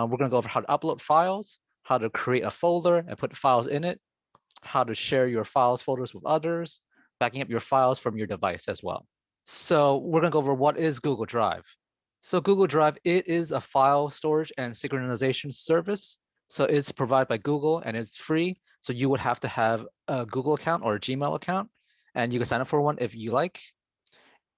Uh, we're going to go over how to upload files, how to create a folder and put files in it, how to share your files folders with others, backing up your files from your device as well. So we're going to go over what is Google Drive. So Google Drive, it is a file storage and synchronization service. So it's provided by Google and it's free. So you would have to have a Google account or a Gmail account, and you can sign up for one if you like.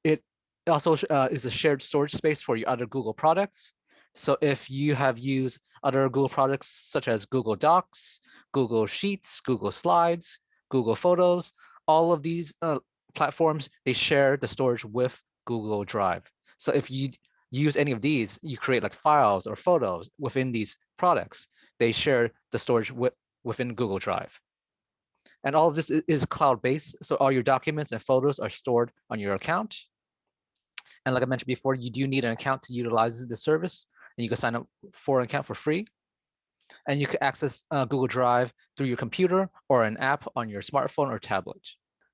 It also uh, is a shared storage space for your other Google products. So if you have used other Google products such as Google Docs, Google Sheets, Google Slides, Google Photos, all of these uh, platforms, they share the storage with Google Drive. So if you use any of these, you create like files or photos within these products, they share the storage with, within Google Drive. And all of this is cloud-based, so all your documents and photos are stored on your account. And like I mentioned before, you do need an account to utilize the service and you can sign up for an account for free. And you can access uh, Google Drive through your computer or an app on your smartphone or tablet.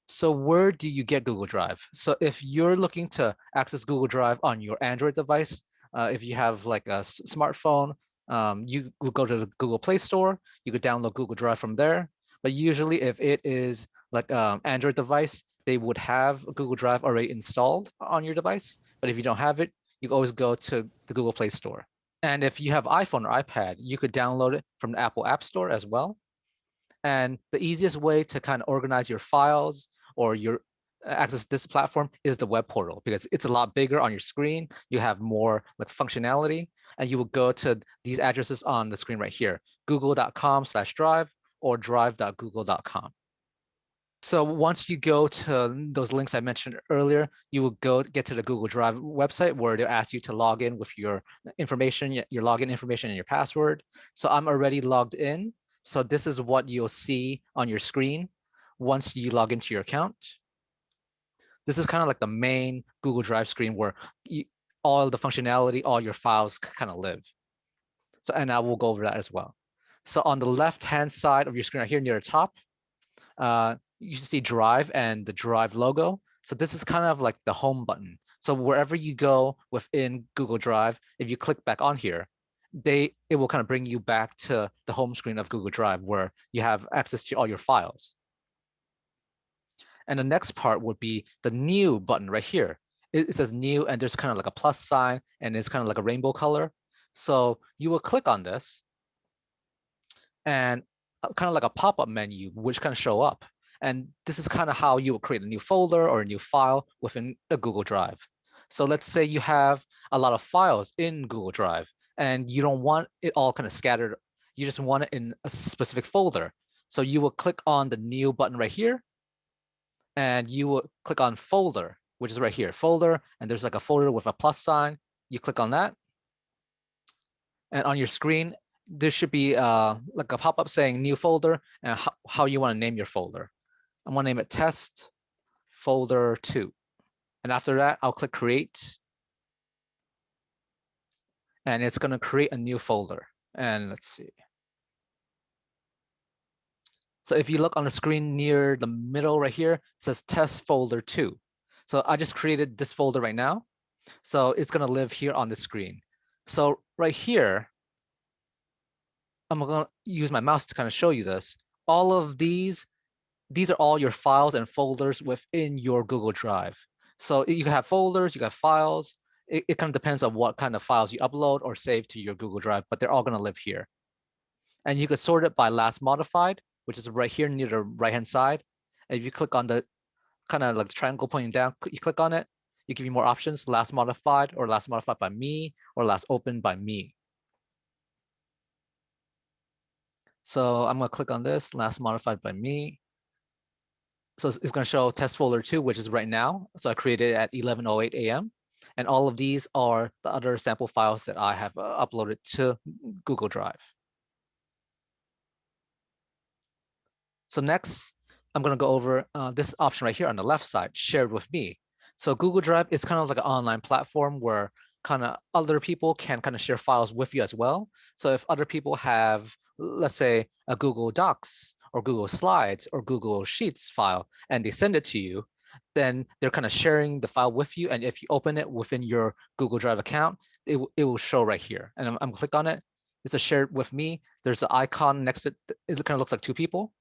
So where do you get Google Drive? So if you're looking to access Google Drive on your Android device, uh, if you have like a smartphone, um, you would go to the Google Play Store, you could download Google Drive from there. But usually if it is like um, Android device, they would have Google Drive already installed on your device. But if you don't have it, you always go to the Google Play Store. And if you have iPhone or iPad, you could download it from the Apple App Store as well. And the easiest way to kind of organize your files or your uh, access this platform is the web portal because it's a lot bigger on your screen. You have more like functionality and you will go to these addresses on the screen right here, google.com slash drive or drive.google.com. So once you go to those links I mentioned earlier, you will go get to the Google Drive website where they'll ask you to log in with your information, your login information and your password. So I'm already logged in. So this is what you'll see on your screen once you log into your account. This is kind of like the main Google Drive screen where you, all the functionality, all your files kind of live. So, and I will go over that as well. So on the left-hand side of your screen right here near the top, uh, you see Drive and the Drive logo. So this is kind of like the home button. So wherever you go within Google Drive, if you click back on here, they it will kind of bring you back to the home screen of Google Drive where you have access to all your files. And the next part would be the new button right here. It, it says new and there's kind of like a plus sign and it's kind of like a rainbow color. So you will click on this and uh, kind of like a pop-up menu, which kind of show up. And this is kind of how you will create a new folder or a new file within a Google Drive. So let's say you have a lot of files in Google Drive and you don't want it all kind of scattered. You just want it in a specific folder. So you will click on the new button right here and you will click on folder, which is right here, folder, and there's like a folder with a plus sign. You click on that. And on your screen, there should be uh, like a pop-up saying new folder and how you want to name your folder. I'm to name it test folder two. And after that, I'll click create. And it's going to create a new folder. And let's see. So if you look on the screen near the middle right here, it says test folder two. So I just created this folder right now. So it's going to live here on the screen. So right here, I'm going to use my mouse to kind of show you this. All of these these are all your files and folders within your Google Drive. So you have folders, you have files. It, it kind of depends on what kind of files you upload or save to your Google Drive, but they're all going to live here. And you could sort it by last modified, which is right here near the right-hand side. And if you click on the kind of like triangle pointing down, you click on it, you give you more options, last modified or last modified by me or last opened by me. So I'm going to click on this, last modified by me so it's going to show test folder two, which is right now. So I created at 11.08 a.m. And all of these are the other sample files that I have uh, uploaded to Google Drive. So next, I'm going to go over uh, this option right here on the left side, shared with me. So Google Drive is kind of like an online platform where kind of other people can kind of share files with you as well. So if other people have, let's say, a Google Docs or Google Slides or Google Sheets file and they send it to you, then they're kind of sharing the file with you. And if you open it within your Google Drive account, it, it will show right here. And I'm, I'm click on it. it's a shared with me. There's an icon next to it. It kind of looks like two people.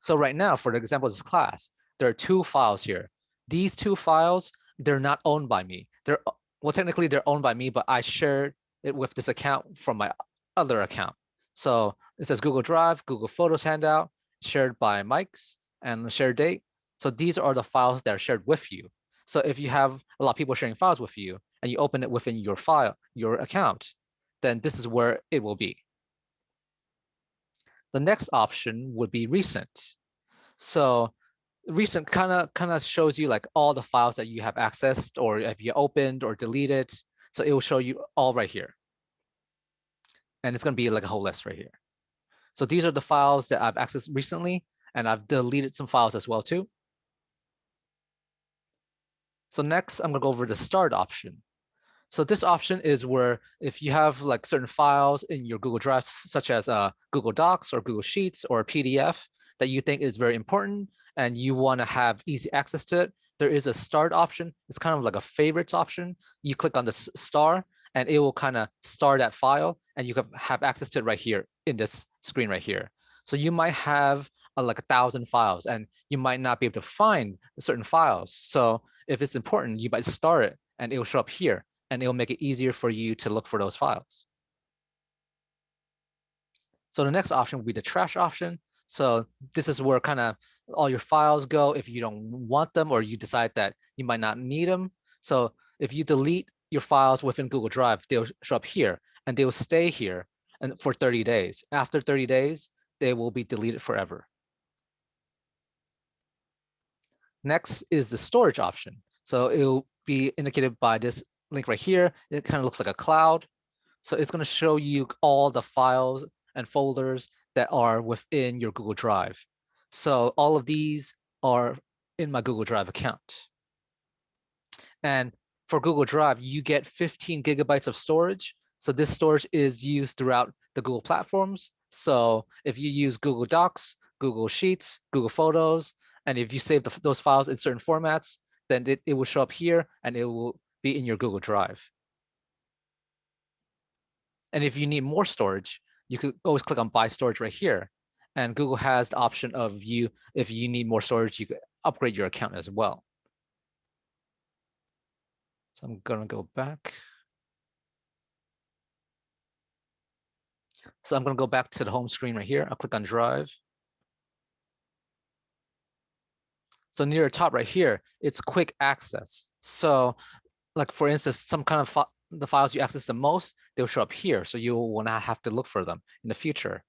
So right now, for the example of this class, there are two files here. These two files, they're not owned by me. They're well, technically they're owned by me, but I shared it with this account from my other account. So it says Google Drive, Google Photos handout, shared by Mike's and the shared date. So these are the files that are shared with you. So if you have a lot of people sharing files with you and you open it within your file, your account, then this is where it will be. The next option would be recent. So recent kind of kind of shows you like all the files that you have accessed or if you opened or deleted. So it will show you all right here. And it's going to be like a whole list right here. So these are the files that I've accessed recently, and I've deleted some files as well too. So next, I'm going to go over the start option. So this option is where if you have like certain files in your Google Drive, such as uh, Google Docs or Google Sheets or a PDF that you think is very important and you want to have easy access to it, there is a start option. It's kind of like a favorites option. You click on the star and it will kind of start that file and you can have access to it right here in this screen right here. So you might have uh, like a thousand files and you might not be able to find certain files. So if it's important, you might start it and it will show up here and it will make it easier for you to look for those files. So the next option will be the trash option. So this is where kind of all your files go if you don't want them or you decide that you might not need them. So if you delete your files within Google Drive, they'll show up here and they will stay here and for 30 days. After 30 days, they will be deleted forever. Next is the storage option. So it will be indicated by this link right here. It kind of looks like a cloud. So it's going to show you all the files and folders that are within your Google Drive. So all of these are in my Google Drive account. And for Google Drive, you get 15 gigabytes of storage. So this storage is used throughout the Google platforms. So if you use Google Docs, Google Sheets, Google Photos, and if you save the, those files in certain formats, then it, it will show up here and it will be in your Google Drive. And if you need more storage, you could always click on buy storage right here. And Google has the option of you, if you need more storage, you could upgrade your account as well. So I'm gonna go back. So I'm gonna go back to the home screen right here. I'll click on Drive. So near the top right here, it's quick access. So like for instance, some kind of fi the files you access the most, they'll show up here. So you will not have to look for them in the future.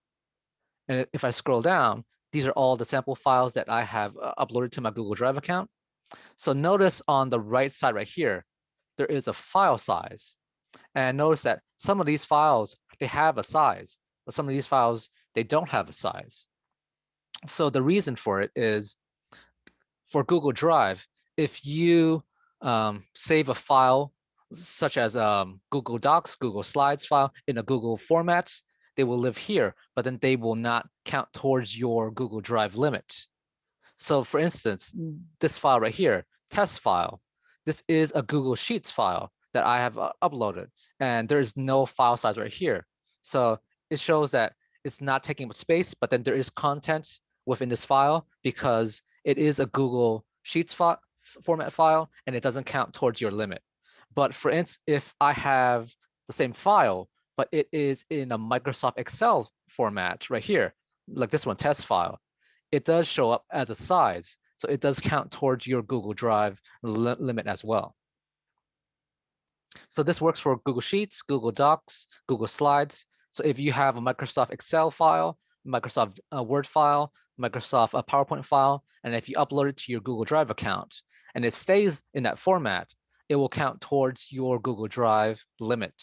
And if I scroll down, these are all the sample files that I have uh, uploaded to my Google Drive account. So notice on the right side right here, there is a file size. And notice that some of these files, they have a size, but some of these files, they don't have a size. So the reason for it is for Google Drive, if you um, save a file such as um, Google Docs, Google Slides file in a Google format, they will live here, but then they will not count towards your Google Drive limit. So for instance, this file right here, test file, this is a Google Sheets file that I have uh, uploaded, and there is no file size right here. So it shows that it's not taking up space, but then there is content within this file because it is a Google Sheets file format file and it doesn't count towards your limit. But for instance, if I have the same file, but it is in a Microsoft Excel format right here, like this one, test file, it does show up as a size. So it does count towards your Google Drive li limit as well. So this works for Google Sheets, Google Docs, Google Slides. So if you have a Microsoft Excel file, Microsoft uh, Word file, Microsoft a PowerPoint file, and if you upload it to your Google Drive account and it stays in that format, it will count towards your Google Drive limit.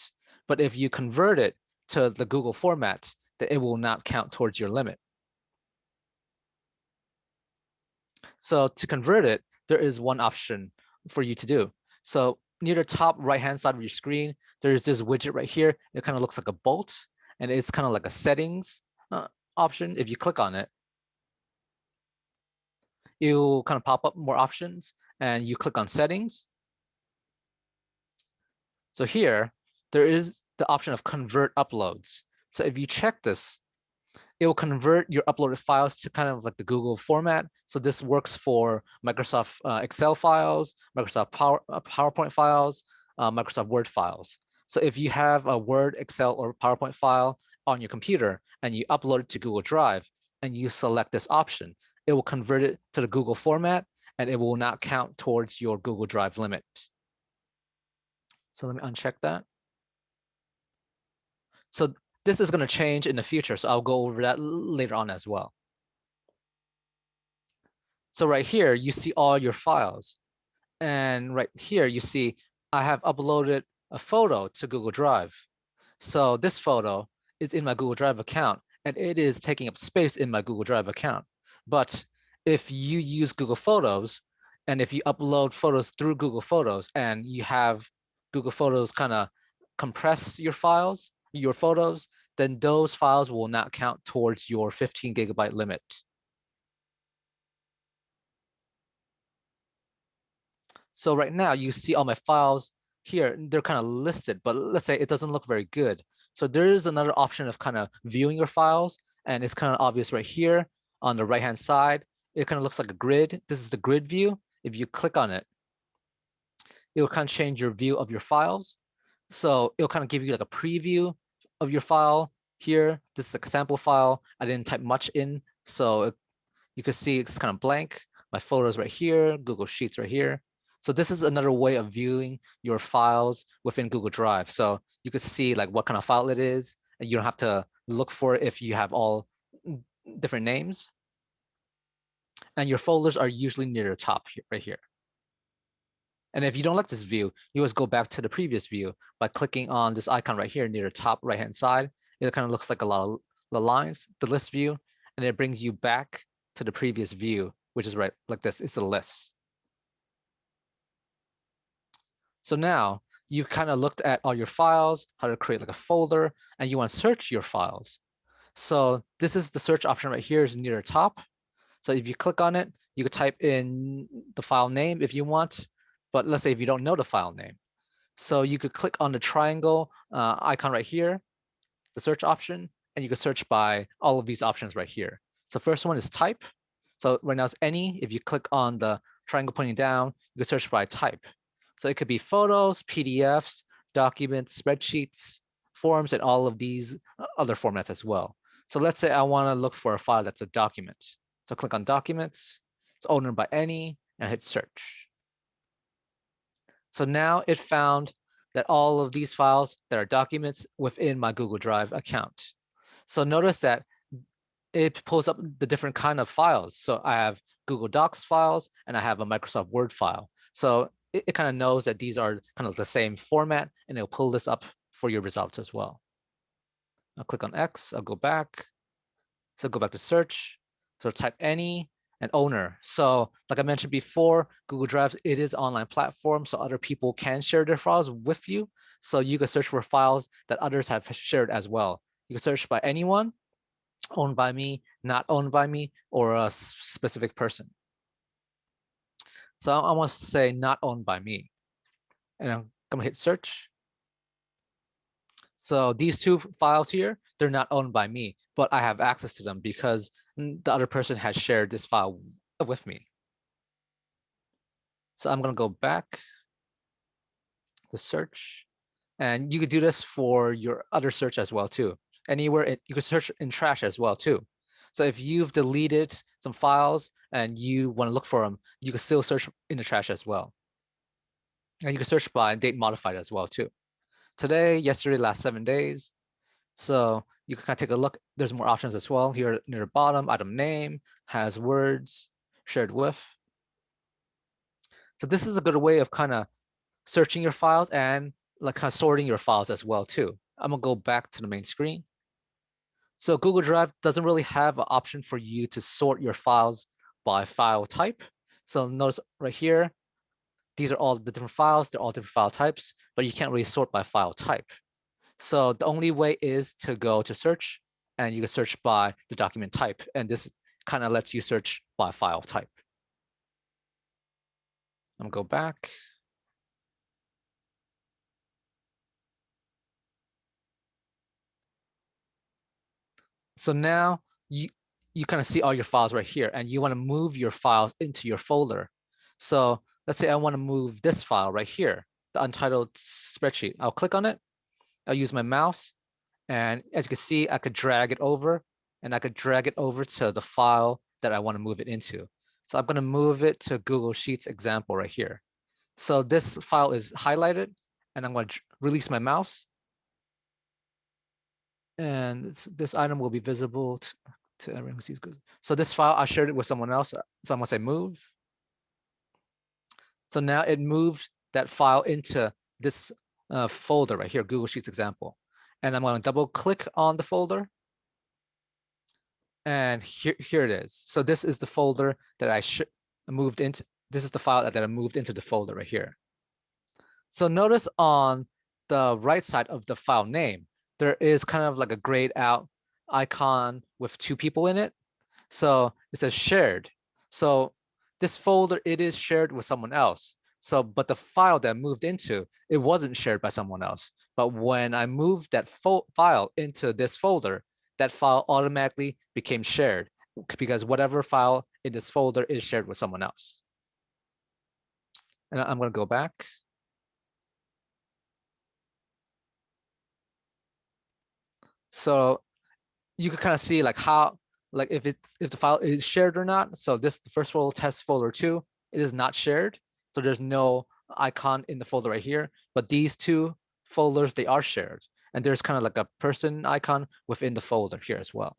But if you convert it to the Google format, then it will not count towards your limit. So to convert it, there is one option for you to do. So near the top right-hand side of your screen, there's this widget right here. It kind of looks like a bolt, and it's kind of like a settings uh, option. If you click on it, it'll kind of pop up more options and you click on settings. So here, there is the option of convert uploads. So if you check this, it will convert your uploaded files to kind of like the Google format. So this works for Microsoft uh, Excel files, Microsoft Power, uh, PowerPoint files, uh, Microsoft Word files. So if you have a Word, Excel, or PowerPoint file on your computer and you upload it to Google Drive and you select this option, it will convert it to the Google format and it will not count towards your Google Drive limit. So let me uncheck that. So this is going to change in the future, so I'll go over that later on as well. So right here, you see all your files. And right here, you see I have uploaded a photo to Google Drive. So this photo is in my Google Drive account, and it is taking up space in my Google Drive account. But if you use Google Photos, and if you upload photos through Google Photos, and you have Google Photos kind of compress your files, your photos, then those files will not count towards your 15 gigabyte limit. So right now you see all my files here, they're kind of listed, but let's say it doesn't look very good. So there is another option of kind of viewing your files and it's kind of obvious right here on the right hand side. It kind of looks like a grid. This is the grid view. If you click on it, it will kind of change your view of your files. So it'll kind of give you like a preview of your file here. This is a sample file. I didn't type much in, so it, you can see it's kind of blank. My photos right here, Google Sheets right here. So this is another way of viewing your files within Google Drive. So you can see like what kind of file it is, and you don't have to look for it if you have all mm, different names. And your folders are usually near the top here, right here. And if you don't like this view, you always go back to the previous view by clicking on this icon right here near the top right-hand side. It kind of looks like a lot of the lines, the list view, and it brings you back to the previous view, which is right like this, it's a list. So now you've kind of looked at all your files, how to create like a folder, and you want to search your files. So this is the search option right here is near the top. So if you click on it, you could type in the file name if you want, but let's say if you don't know the file name. So you could click on the triangle uh, icon right here, the search option, and you could search by all of these options right here. So first one is type. So right now it's any. If you click on the triangle pointing down, you can search by type. So it could be photos, PDFs, documents, spreadsheets, forms, and all of these uh, other formats as well. So let's say I want to look for a file that's a document. So click on documents, it's owned by any, and hit search. So now it found that all of these files that are documents within my Google Drive account. So notice that it pulls up the different kind of files. So I have Google Docs files and I have a Microsoft Word file. So it, it kind of knows that these are kind of the same format and it'll pull this up for your results as well. I'll click on X, I'll go back. So go back to search. So type any and owner. So like I mentioned before, Google Drive, it is online platform, so other people can share their files with you. So you can search for files that others have shared as well. You can search by anyone, owned by me, not owned by me, or a specific person. So I want to say not owned by me. And I'm gonna hit search. So these two files here, they're not owned by me, but I have access to them because the other person has shared this file with me. So I'm going to go back to search. And you could do this for your other search as well, too. Anywhere, it, you can search in trash as well, too. So if you've deleted some files and you want to look for them, you can still search in the trash as well. And you can search by date modified as well, too today, yesterday, last seven days. So you can kind of take a look. There's more options as well. Here near the bottom, item name has words shared with. So this is a good way of kind of searching your files and like kind of sorting your files as well too. I'm gonna go back to the main screen. So Google Drive doesn't really have an option for you to sort your files by file type. So notice right here, these are all the different files, they're all different file types, but you can't really sort by file type. So the only way is to go to search and you can search by the document type. And this kind of lets you search by file type. I'm gonna go back. So now you, you kind of see all your files right here and you want to move your files into your folder. So let's say I want to move this file right here, the untitled spreadsheet. I'll click on it. I'll use my mouse. And as you can see, I could drag it over and I could drag it over to the file that I want to move it into. So I'm going to move it to Google Sheets example right here. So this file is highlighted and I'm going to release my mouse. And this, item will be visible to, to everyone who sees good. So this file, I shared it with someone else. So I'm to say move. So now it moved that file into this uh, folder right here, Google Sheets example. And I'm to double click on the folder. And here, here it is. So this is the folder that I moved into. This is the file that I moved into the folder right here. So notice on the right side of the file name, there is kind of like a grayed out icon with two people in it. So it says shared. So this folder, it is shared with someone else. So, but the file that I moved into, it wasn't shared by someone else. But when I moved that file into this folder, that file automatically became shared because whatever file in this folder is shared with someone else. And I'm going to go back. So you can kind of see like how, like if it if the file is shared or not. So this the first folder test folder two, it is not shared. So there's no icon in the folder right here, but these two folders, they are shared. And there's kind of like a person icon within the folder here as well.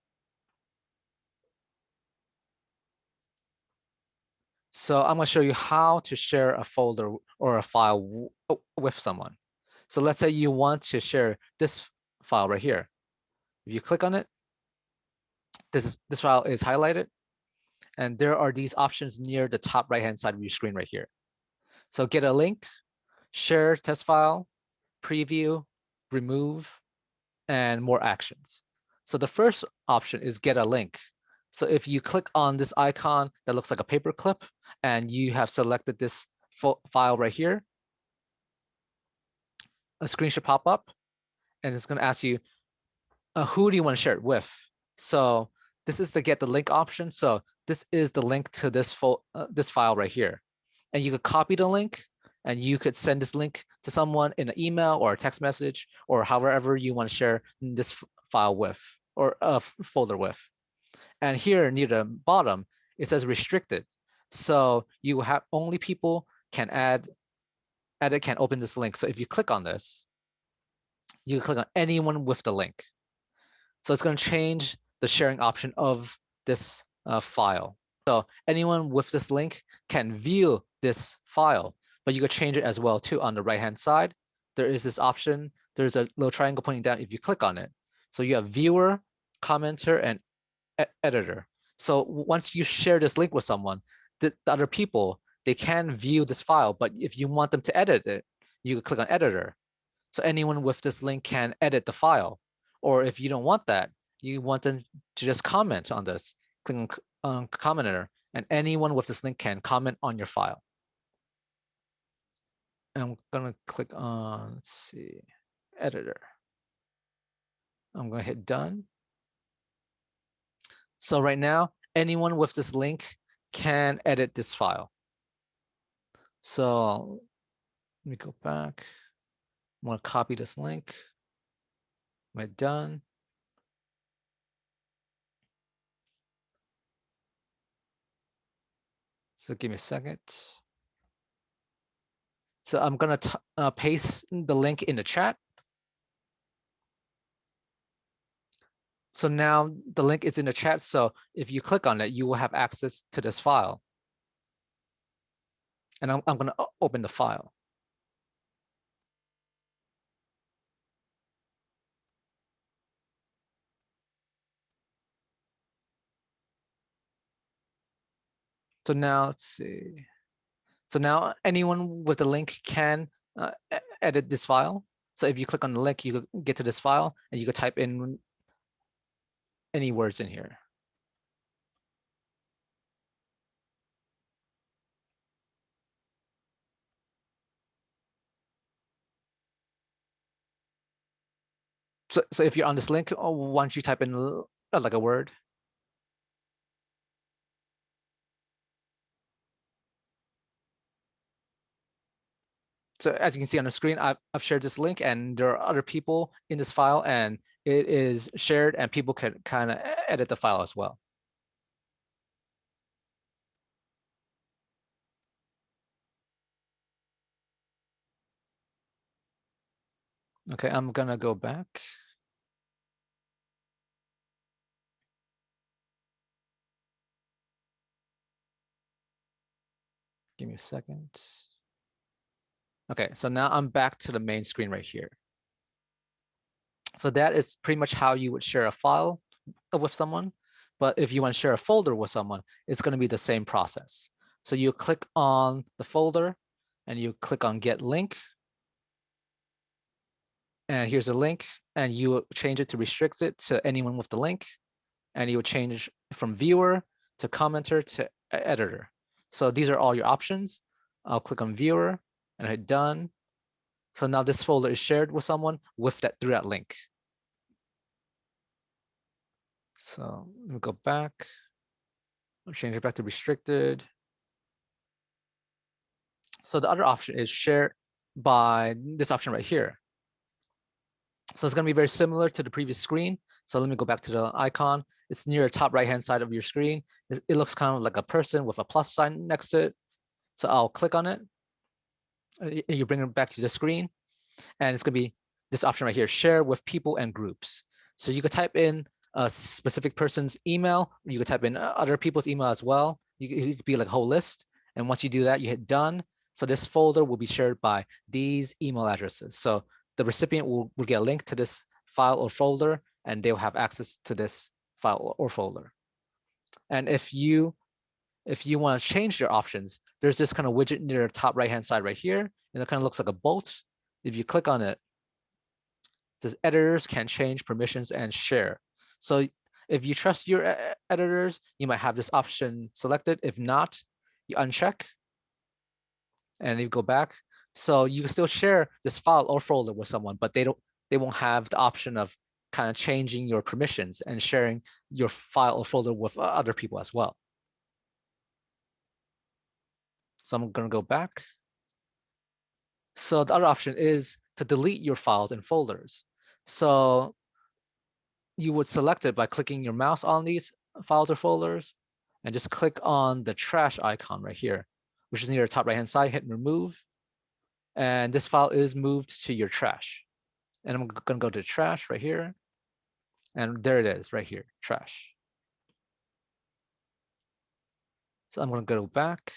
So I'm going to show you how to share a folder or a file with someone. So let's say you want to share this file right here. If you click on it, this is this file is highlighted and there are these options near the top right hand side of your screen right here. So get a link share test file preview remove and more actions. So the first option is get a link. So if you click on this icon that looks like a paper clip and you have selected this file right here a screen should pop up and it's going to ask you uh, who do you want to share it with so this is the get the link option. So this is the link to this, uh, this file right here. And you could copy the link and you could send this link to someone in an email or a text message or however you want to share this file with or a folder with. And here near the bottom, it says restricted. So you have only people can add, edit can open this link. So if you click on this, you can click on anyone with the link. So it's going to change the sharing option of this uh, file. So anyone with this link can view this file, but you could change it as well too on the right hand side. There is this option. There's a little triangle pointing down if you click on it. So you have viewer, commenter, and e editor. So once you share this link with someone, the, the other people, they can view this file, but if you want them to edit it, you can click on editor. So anyone with this link can edit the file. Or if you don't want that, you want them to just comment on this, click on uh, commenter, and anyone with this link can comment on your file. I'm gonna click on, let's see, editor. I'm gonna hit done. So right now, anyone with this link can edit this file. So let me go back. I'm gonna copy this link. I done? So give me a second. So I'm going to uh, paste the link in the chat. So now the link is in the chat. So if you click on it, you will have access to this file. And I'm, I'm going to open the file. So now let's see. So now anyone with the link can uh, edit this file. So if you click on the link, you get to this file and you can type in any words in here. So, so if you're on this link, oh, once you type in uh, like a word. So as you can see on the screen, I've, I've shared this link and there are other people in this file and it is shared and people can kind of edit the file as well. Okay, I'm gonna go back. Give me a second. Okay, so now I'm back to the main screen right here. So that is pretty much how you would share a file with someone. But if you want to share a folder with someone, it's going to be the same process. So you click on the folder and you click on get link. And here's a link and you change it to restrict it to anyone with the link. And you change from viewer to commenter to editor. So these are all your options. I'll click on viewer and I hit done. So now this folder is shared with someone with that through that link. So let me go back. I'll change it back to restricted. So the other option is share by this option right here. So it's going to be very similar to the previous screen. So let me go back to the icon. It's near the top right hand side of your screen. It looks kind of like a person with a plus sign next to it. So I'll click on it you bring it back to the screen and it's going to be this option right here, share with people and groups. So you could type in a specific person's email, you could type in uh, other people's email as well. You, could be like a whole list. And once you do that, you hit done. So this folder will be shared by these email addresses. So the recipient will, will get a link to this file or folder, and they'll have access to this file or folder. And if you if you want to change your options, there's this kind of widget near the top right hand side right here, and it kind of looks like a bolt. If you click on it, it says editors can change permissions and share. So if you trust your editors, you might have this option selected. If not, you uncheck and you go back. So you can still share this file or folder with someone, but they don't they won't have the option of kind of changing your permissions and sharing your file or folder with uh, other people as well. So I'm going to go back. So the other option is to delete your files and folders. So you would select it by clicking your mouse on these files or folders and just click on the trash icon right here, which is near the top right hand side, hit remove. And this file is moved to your trash. And I'm going to go to trash right here. And there it is right here, trash. So I'm going to go back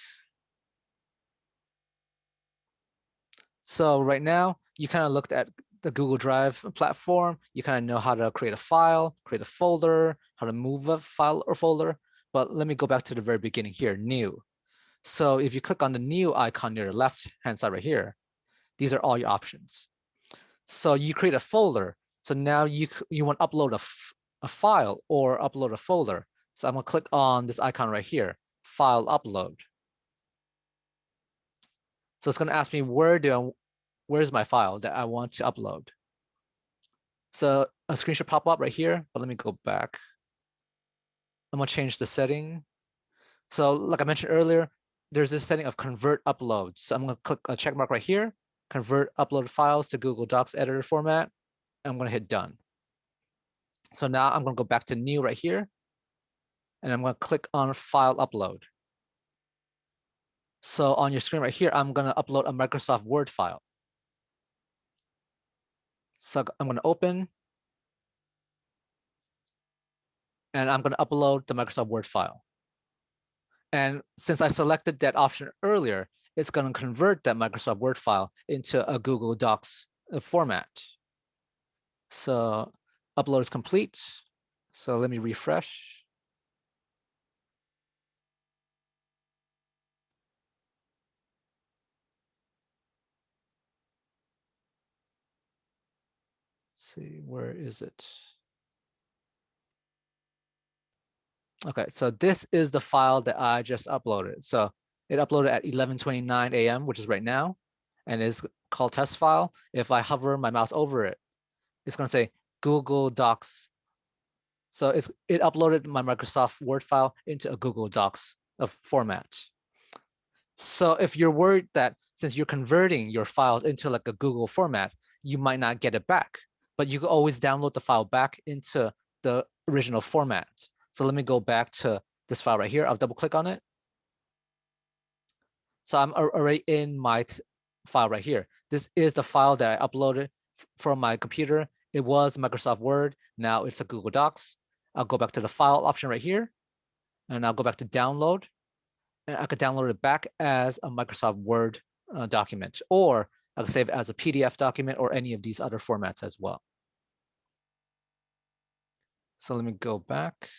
So right now, you kind of looked at the Google Drive platform. You kind of know how to create a file, create a folder, how to move a file or folder. But let me go back to the very beginning here, new. So if you click on the new icon near the left hand side right here, these are all your options. So you create a folder. So now you you want to upload a, a file or upload a folder. So I'm gonna click on this icon right here, file upload. So it's going to ask me where do I, where's my file that I want to upload. So a screen should pop up right here, but let me go back. I'm to change the setting. So like I mentioned earlier, there's this setting of convert upload. So I'm to click a check mark right here, convert upload files to Google Docs editor format. I'm going to hit done. So now I'm going to go back to new right here. And I'm going to click on file upload. So on your screen right here, I'm going to upload a Microsoft Word file. So I'm going to open. And I'm going to upload the Microsoft Word file. And since I selected that option earlier, it's going to convert that Microsoft Word file into a Google Docs uh, format. So upload is complete. So let me refresh. See, where is it? Okay, so this is the file that I just uploaded. So it uploaded at 11:29 a.m., which is right now, and is called test file. If I hover my mouse over it, it's going to say Google Docs So it's it uploaded my Microsoft Word file into a Google Docs of format. So if you're worried that since you're converting your files into like a Google format, you might not get it back, but you can always download the file back into the original format. So let me go back to this file right here. I'll double click on it. So I'm already in my file right here. This is the file that I uploaded from my computer. It was Microsoft Word. Now it's a Google Docs. I'll go back to the file option right here, and I'll go back to download. And I could download it back as a Microsoft Word uh, document, or I could save it as a PDF document or any of these other formats as well. So let me go back.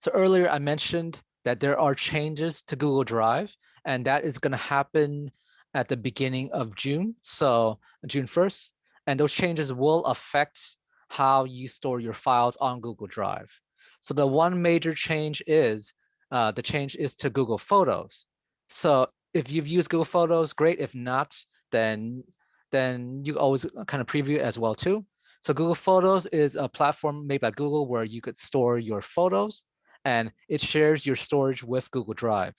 So earlier I mentioned that there are changes to Google Drive, and that is going to happen at the beginning of June, so June 1st. And those changes will affect how you store your files on Google Drive. So the one major change is, uh, the change is to Google Photos. So if you've used Google Photos, great. If not, then, then you always uh, kind of preview it as well too. So Google Photos is a platform made by Google where you could store your photos and it shares your storage with Google Drive.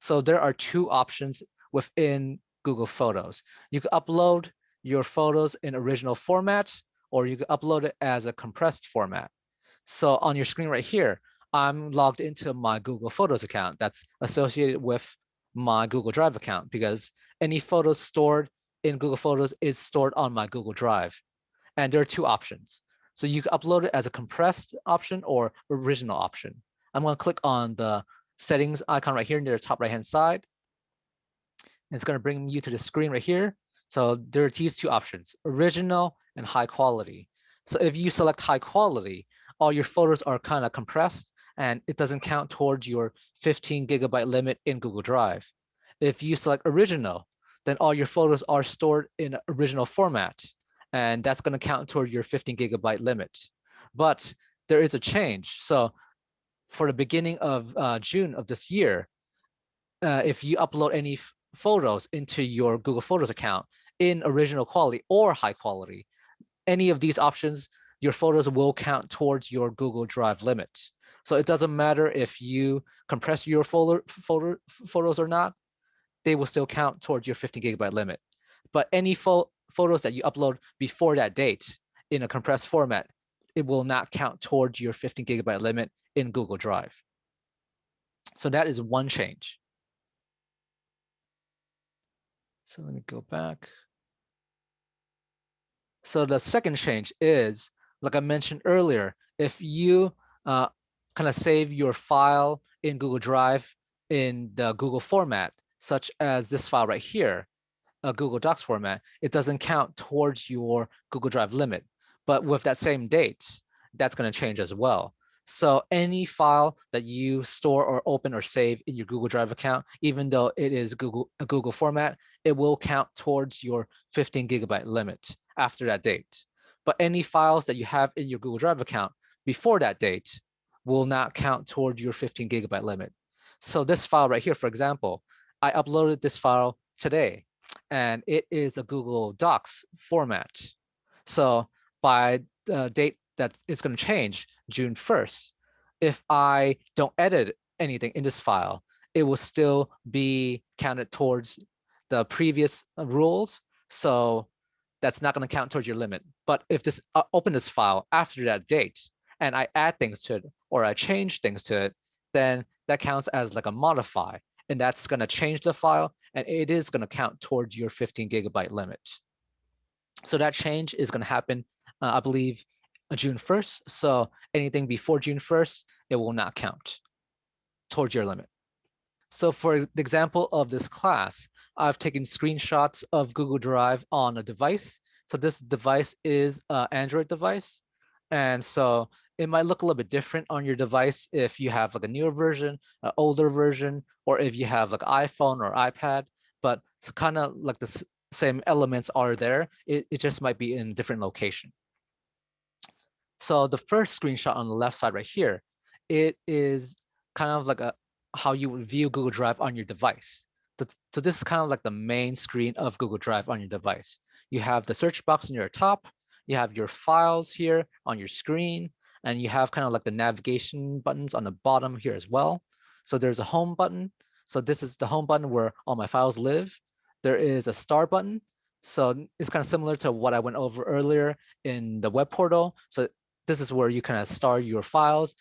So there are two options within Google Photos. You can upload your photos in original format, or you can upload it as a compressed format. So on your screen right here, I'm logged into my Google Photos account that's associated with my Google Drive account because any photos stored in Google Photos is stored on my Google Drive. And there are two options. So you can upload it as a compressed option or original option. I'm going to click on the settings icon right here near the top right hand side. And it's going to bring you to the screen right here. So there are these two options, original and high quality. So if you select high quality, all your photos are kind of compressed and it doesn't count towards your 15 gigabyte limit in Google Drive. If you select original, then all your photos are stored in original format, and that's going to count toward your 15 gigabyte limit. But there is a change. So for the beginning of uh, June of this year, uh, if you upload any photos into your Google Photos account in original quality or high quality, any of these options, your photos will count towards your Google Drive limit. So it doesn't matter if you compress your folder, folder photos or not, they will still count towards your 15 gigabyte limit. But any pho photos that you upload before that date in a compressed format, it will not count towards your 15 gigabyte limit in Google Drive. So that is one change. So let me go back. So the second change is, like I mentioned earlier, if you uh, kind of save your file in Google Drive in the Google format, such as this file right here, a Google Docs format, it doesn't count towards your Google Drive limit. But with that same date, that's going to change as well. So any file that you store or open or save in your Google Drive account, even though it is Google a Google format, it will count towards your 15 gigabyte limit after that date. But any files that you have in your Google Drive account before that date will not count toward your 15 gigabyte limit. So this file right here, for example, I uploaded this file today and it is a Google Docs format. So by the date that is going to change, June 1st, if I don't edit anything in this file, it will still be counted towards the previous uh, rules. So that's not going to count towards your limit. But if this uh, open this file after that date and I add things to it or I change things to it, then that counts as like a modify and that's going to change the file and it is going to count towards your 15 gigabyte limit. So that change is going to happen, uh, I believe, June 1st. So anything before June 1st, it will not count towards your limit. So for the example of this class, I've taken screenshots of Google Drive on a device. So this device is an Android device. And so it might look a little bit different on your device if you have like a newer version, an older version, or if you have like iPhone or iPad, but it's kind of like the same elements are there. It, it just might be in a different location. So the first screenshot on the left side right here, it is kind of like a how you would view Google Drive on your device. so this is kind of like the main screen of Google Drive on your device. You have the search box on your top, you have your files here on your screen, and you have kind of like the navigation buttons on the bottom here as well. So there's a home button. So this is the home button where all my files live. There is a star button. So it's kind of similar to what I went over earlier in the web portal. So this is where you kind of star your files.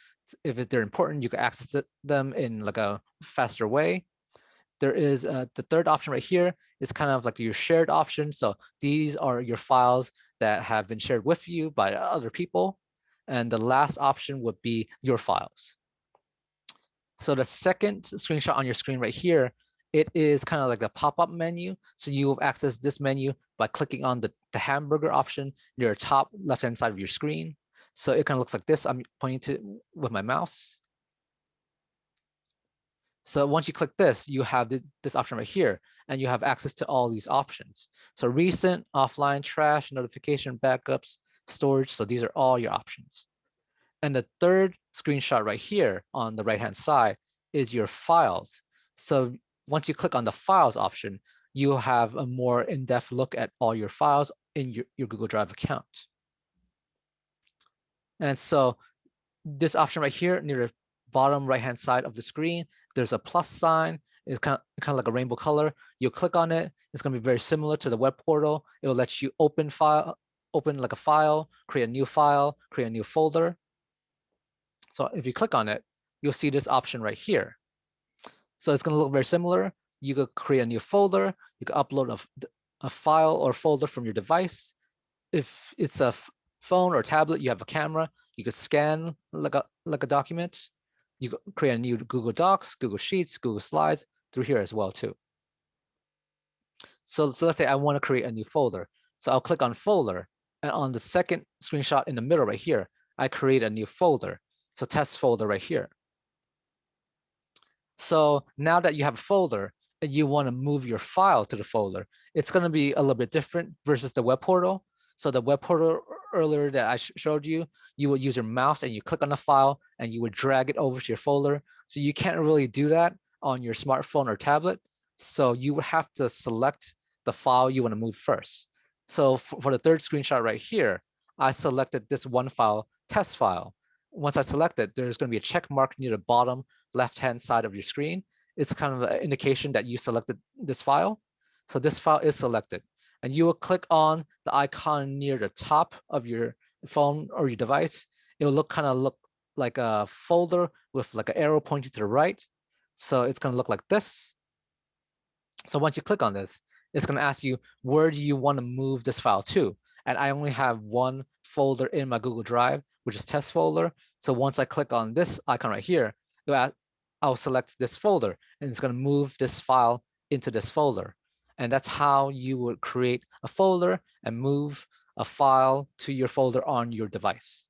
If they're important, you can access them in like a faster way. There is uh, the third option right here is kind of like your shared option. So these are your files that have been shared with you by other people. And the last option would be your files. So the second screenshot on your screen right here, it is kind of like the pop-up menu. So you will access this menu by clicking on the, the hamburger option near the top left-hand side of your screen. So it kind of looks like this. I'm pointing to with my mouse. So once you click this, you have this, this option right here, and you have access to all these options. So recent, offline, trash, notification, backups, storage. So these are all your options. And the third screenshot right here on the right-hand side is your files. So once you click on the files option, you have a more in-depth look at all your files in your, your Google Drive account. And so this option right here near the bottom right-hand side of the screen, there's a plus sign. It's kind of, kind of like a rainbow color. You click on it. It's going to be very similar to the web portal. It will let you open file, open like a file, create a new file, create a new folder. So if you click on it, you'll see this option right here. So it's going to look very similar. You could create a new folder. You could upload a, a file or folder from your device. If it's a phone or tablet, you have a camera. You could scan like a like a document. You create a new Google Docs, Google Sheets, Google Slides through here as well too. So, so let's say I want to create a new folder. So I'll click on folder and on the second screenshot in the middle right here, I create a new folder. So test folder right here. So now that you have a folder and you want to move your file to the folder, it's going to be a little bit different versus the web portal. So the web portal earlier that I showed you, you would use your mouse and you click on the file and you would drag it over to your folder. So you can't really do that on your smartphone or tablet. So you would have to select the file you want to move first. So for, for the third screenshot right here, I selected this one file, test file once I select it, there's going to be a check mark near the bottom left-hand side of your screen. It's kind of an indication that you selected this file. So this file is selected. And you will click on the icon near the top of your phone or your device. It will look kind of look like a folder with like an arrow pointing to the right. So it's going to look like this. So once you click on this, it's going to ask you, where do you want to move this file to? And I only have one folder in my Google Drive which is test folder. So once I click on this icon right here, I'll select this folder and it's going to move this file into this folder. And that's how you would create a folder and move a file to your folder on your device.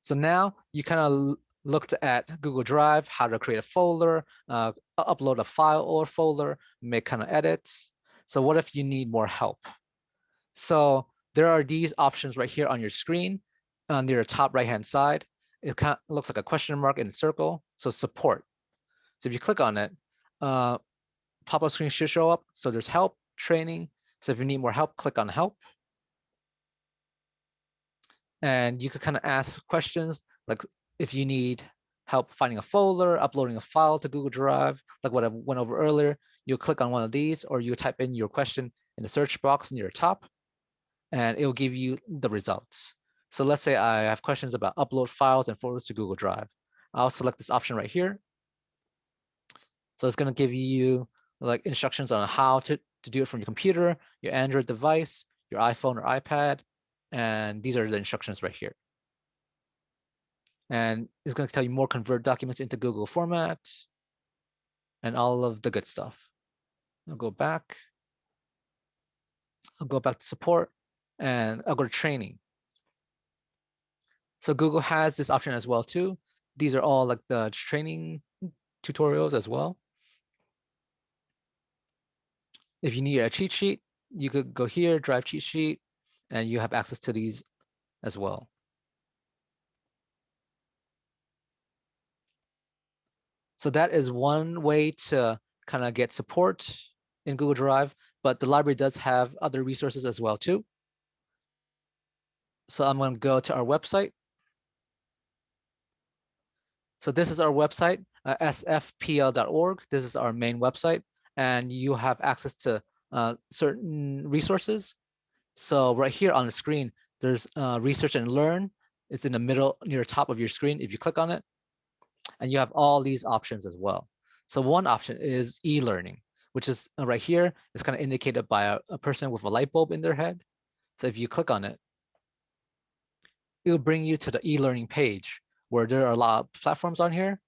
So now you kind of looked at Google Drive, how to create a folder, uh, upload a file or folder, make kind of edits. So what if you need more help? So there are these options right here on your screen uh, near the top right hand side, it kind of looks like a question mark in a circle. So support. So if you click on it, uh, pop-up screen should show up. So there's help, training. So if you need more help, click on help. And you could kind of ask questions like if you need help finding a folder, uploading a file to Google Drive, like what I went over earlier, you click on one of these or you type in your question in the search box near the top, and it will give you the results. So let's say I have questions about upload files and folders to Google Drive. I'll select this option right here. So it's going to give you like instructions on how to, to do it from your computer, your Android device, your iPhone or iPad. And these are the instructions right here. And it's going to tell you more convert documents into Google format and all of the good stuff. I'll go back. I'll go back to support and I'll go to training. So Google has this option as well too. These are all like the training tutorials as well. If you need a cheat sheet, you could go here, drive cheat sheet, and you have access to these as well. So that is one way to kind of get support in Google Drive, but the library does have other resources as well too. So I'm going to go to our website. So this is our website, uh, sfpl.org. This is our main website, and you have access to uh, certain resources. So right here on the screen, there's uh, research and learn. It's in the middle near the top of your screen. If you click on it, and you have all these options as well. So one option is e-learning, which is uh, right here. It's kind of indicated by a, a person with a light bulb in their head. So if you click on it, it will bring you to the e-learning page where there are a lot of platforms on here.